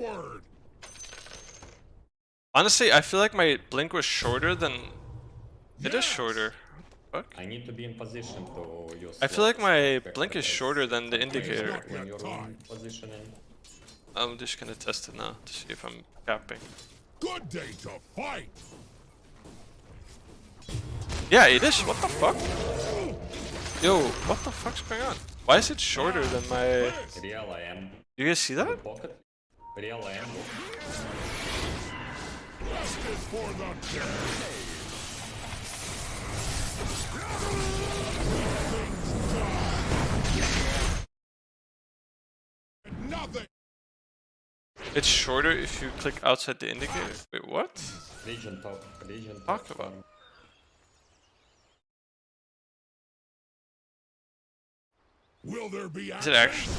Forward. Honestly, I feel like my blink was shorter than... It is shorter. Fuck. I need to be in position to use. I feel like my blink is shorter than the indicator. you're- When you're in positioning. I'm just gonna test it now to see if I'm capping. Good day to fight. Yeah, it is. What the fuck? Yo, what the fuck's going on? Why is it shorter than my... Real I am. You guys see that? Pocket. Real I am. Justice for the dead. Nothing. It's shorter if you click outside the indicator. Wait, what? Legion top. Legion top. Talk about. Will there be Is it actually?